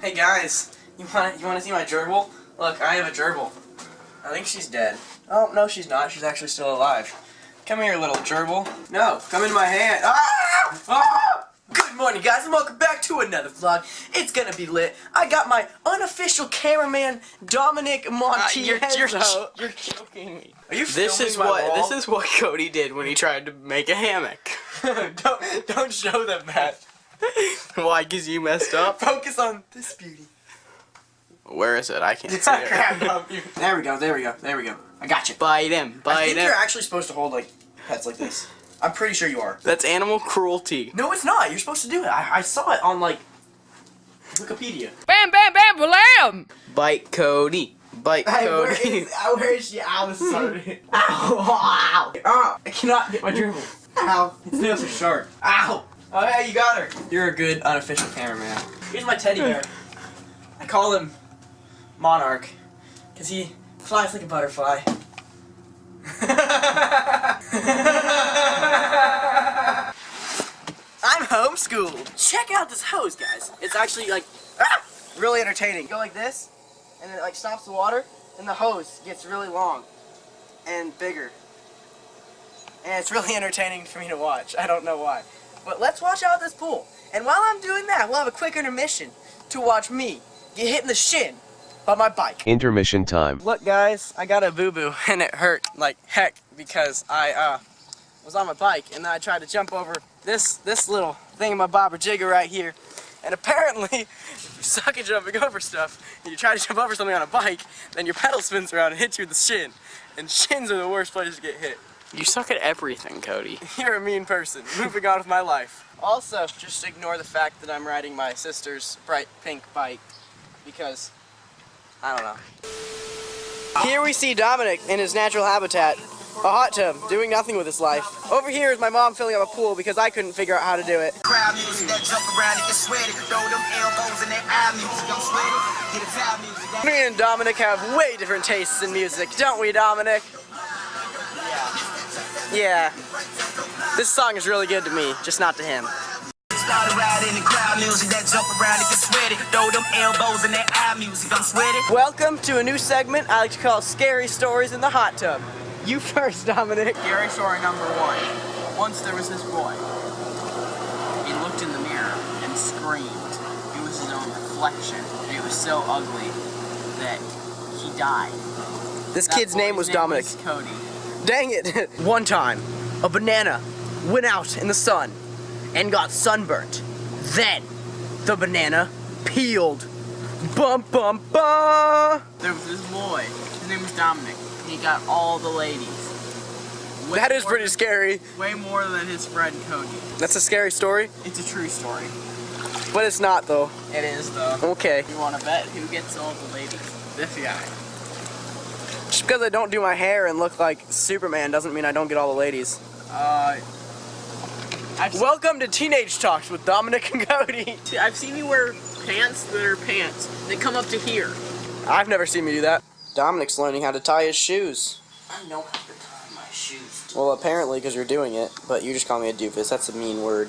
Hey guys, you want you want to see my gerbil? Look, I have a gerbil. I think she's dead. Oh no, she's not. She's actually still alive. Come here, little gerbil. No, come in my hand. Ah! Ah! Good morning, guys, and welcome back to another vlog. It's gonna be lit. I got my unofficial cameraman, Dominic Montiel. Uh, you're, you're, you're joking me. Are you This is my what wall? this is what Cody did when he tried to make a hammock. don't don't show them that. Why? Cause you messed up. Focus on this beauty. Where is it? I can't see it. Crap, no, you- there we go. There we go. There we go. I got you. Bite him. I Bite think him. you're actually supposed to hold like pets like this. I'm pretty sure you are. That's animal cruelty. No, it's not. You're supposed to do it. I, I saw it on like Wikipedia. Bam, bam, bam, blam! Bite Cody. Bite Hey, Cody. is, uh, where is she? Ow, sorry. ow, ow, ow. I cannot get my gerbil. Ow. His nails are sharp. Ow. Oh, yeah, you got her. You're a good unofficial cameraman. Here's my teddy bear. I call him Monarch because he flies like a butterfly. I'm homeschooled. Check out this hose, guys. It's actually like ah, really entertaining. Go like this, and then it like stops the water, and the hose gets really long and bigger. And it's really entertaining for me to watch. I don't know why. But let's watch out this pool. And while I'm doing that, we'll have a quick intermission to watch me get hit in the shin by my bike. Intermission time. Look guys, I got a boo-boo and it hurt like heck because I uh, was on my bike and then I tried to jump over this this little thing in my bobber jigger right here. And apparently, if you suck at jumping over stuff, and you try to jump over something on a bike, then your pedal spins around and hits you in the shin. And shins are the worst places to get hit. You suck at everything, Cody. You're a mean person. Moving on with my life. Also, just ignore the fact that I'm riding my sister's bright pink bike because I don't know. Here we see Dominic in his natural habitat, a hot tub, doing nothing with his life. Over here is my mom filling up a pool because I couldn't figure out how to do it. Crowd music that jump around and get sweaty. Throw them elbows in their eye music. I'm sweaty. Get a towel music. Me and Dominic have way different tastes in music, don't we, Dominic? Yeah. This song is really good to me, just not to him. Start around in the crowd music that jump around and get sweaty. Throw them elbows in their eye music. I'm sweaty. Welcome to a new segment I like to call Scary Stories in the Hot Tub. You first, Dominic. Scary story number one. Once there was this boy. He looked in the mirror and screamed. It was his own reflection. And it was so ugly that he died. This That kid's name was Dominic. Cody. Dang it! One time, a banana went out in the sun and got sunburnt. Then, the banana peeled. Bum bum bum! There was this boy. His name was Dominic. He got all the ladies. Way That is pretty than- scary. Way more than his friend Cody. That's a scary story, It's a true story. but it's not though. It is though. Okay. You want to bet who gets all the ladies? This guy. Just because I don't do my hair and look like Superman doesn't mean I don't get all the ladies. Uh, I've Welcome to Teenage Talks with Dominic and Cody. I've seen you wear pants that are pants. They come up to here. I've never seen me do that. Dominic's learning how to tie his shoes. I know how to tie my shoes. Well, apparently because you're doing it, but you just call me a doofus. That's a mean word.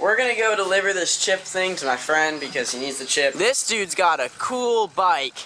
We're gonna go deliver this chip thing to my friend because he needs the chip. This dude's got a cool bike,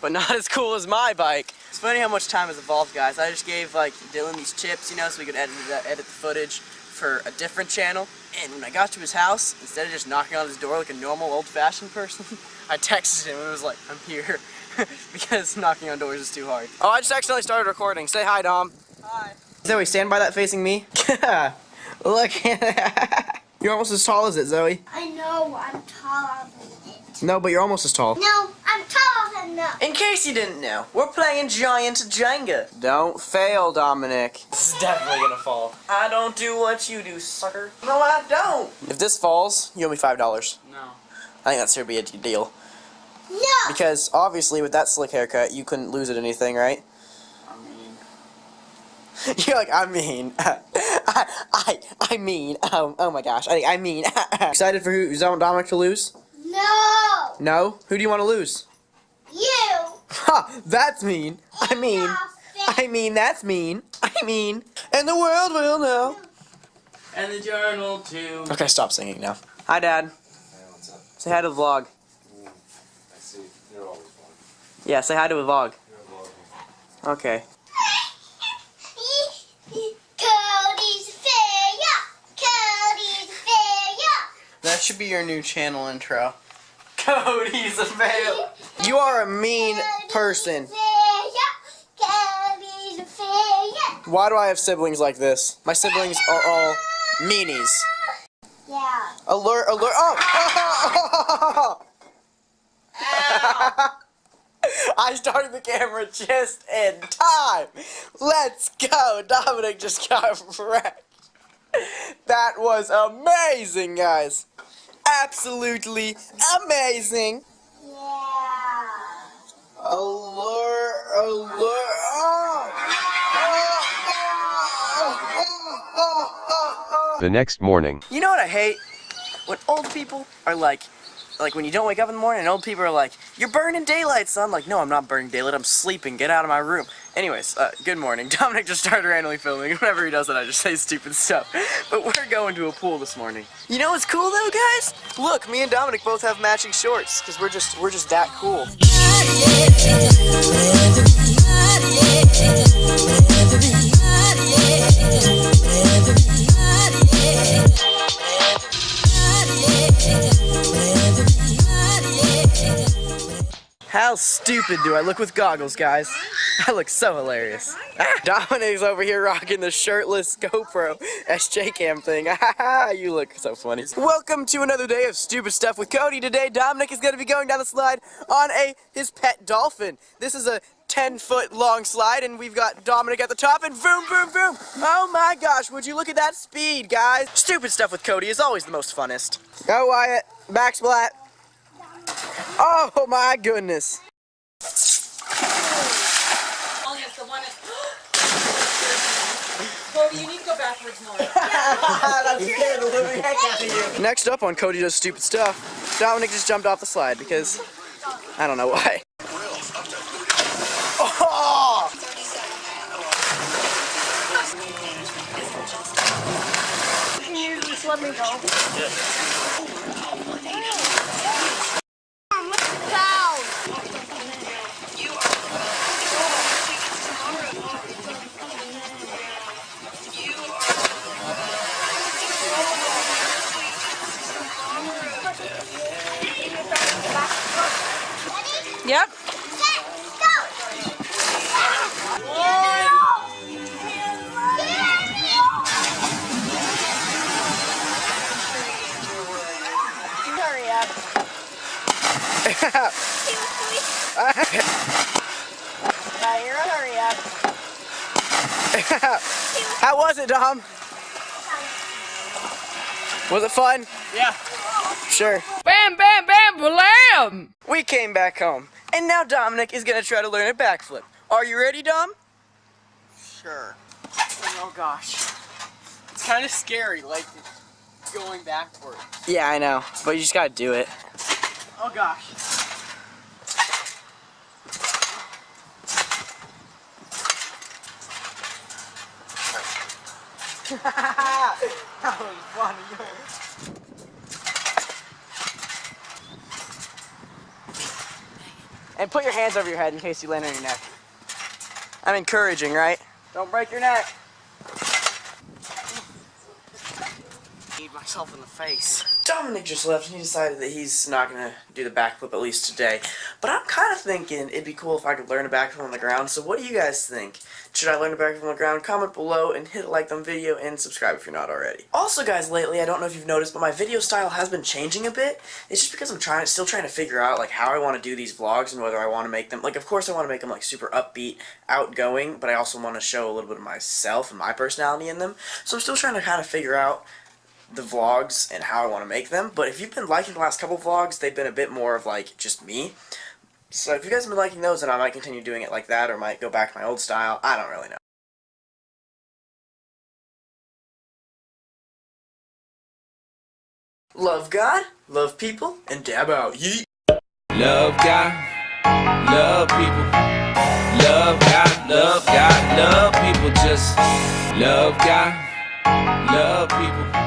but not as cool as my bike. It's funny how much time has evolved, guys. I just gave like Dylan these chips, you know, so we could edit it, edit the footage for a different channel. And when I got to his house, instead of just knocking on his door like a normal old-fashioned person, I texted him and was like, "I'm here," because knocking on doors is too hard. Oh, I just accidentally started recording. Say hi, Dom. Hi. Zoe, stand by that facing me. Look. you're almost as tall as it, Zoe. I know I'm taller than it. No, but you're almost as tall. No, I'm taller than that. In case you didn't know, we're playing Giant Jenga. Don't fail, Dominic. This is definitely gonna fall. I don't do what you do, sucker. No, I don't. If this falls, you owe me five dollars. No. I think that's gonna be a deal. No. Because obviously, with that slick haircut, you couldn't lose at anything, right? I mean, You're like, I mean, I, I, I mean, oh, oh my gosh, I, I mean, excited for who, Dominic to lose? No. No? Who do you want to lose? You. Ha! That's mean. I mean, I mean, that's mean. I mean, and the world will know. And the journal too. Okay, stop singing now. Hi, Dad. Say hi to the vlog. I see. You're always one. Yeah, say hi to the vlog. You're a vlogger. Okay. Cody's failure. Cody's failure. That should be your new channel intro. Cody's a fail. You are a mean person. Cody's failure. Why do I have siblings like this? My siblings are all meanies. Yeah. Alert, alert. Oh! I started the camera just in time. Let's go. Dominic just got wrecked. That was amazing, guys. Absolutely amazing. Yeah. Alert, alert. Oh! Oh! Oh! Oh! Oh! Oh! The next morning. You know what I hate? When old people are like, like when you don't wake up in the morning and old people are like, you're burning daylight, son. Like, no, I'm not burning daylight. I'm sleeping. Get out of my room. Anyways, uh, good morning. Dominic just started randomly filming. Whenever he does it, I just say stupid stuff. But we're going to a pool this morning. You know what's cool though, guys? Look, me and Dominic both have matching shorts because we're just we're just that cool. How stupid do I look with goggles, guys? I look so hilarious. Ah, Dominic's over here rocking the shirtless GoPro SJ cam thing. you look so funny. Welcome to another day of stupid stuff with Cody. Today, Dominic is going to be going down the slide on a his pet dolphin. This is a 10 foot long slide and we've got Dominic at the top and boom, boom, boom. Oh my gosh, would you look at that speed, guys? Stupid stuff with Cody is always the most funnest. Go Wyatt, backsplat. Oh my goodness. Oh, yes, the one is. Cody, you need to go backwards more. Next up on Cody Does Stupid Stuff, Dominic just jumped off the slide because I don't know why. Oh! Can you just let me go? Down. Yep. Hurry up. Fire, hurry up. How was it, Dom? Was it fun? Yeah. Sure. Bam, bam, bam, blam! We came back home, and now Dominic is gonna try to learn a backflip. Are you ready, Dom? Sure. Oh gosh. It's kind of scary, like going backwards. Yeah, I know, but you just gotta do it. Oh gosh. that was funny. And put your hands over your head in case you land on your neck. I'm encouraging, right? Don't break your neck. Need myself in the face. Dominic just left and he decided that he's not gonna do the backflip at least today. But I'm kind of thinking it'd be cool if I could learn a backflip on the ground. So what do you guys think? Should I learn a backflip on the ground? Comment below and hit like on the video and subscribe if you're not already. Also guys, lately, I don't know if you've noticed, but my video style has been changing a bit. It's just because I'm trying, still trying to figure out like how I want to do these vlogs and whether I want to make them, like of course I want to make them like super upbeat, outgoing, but I also want to show a little bit of myself and my personality in them. So I'm still trying to kind of figure out the vlogs and how I want to make them. But if you've been liking the last couple vlogs, they've been a bit more of like just me. So if you guys have been liking those, then I might continue doing it like that or might go back to my old style. I don't really know. Love God, love people, and dab out. Yeet. Love God, love people. Love God, love God, love people. Just love God, love people.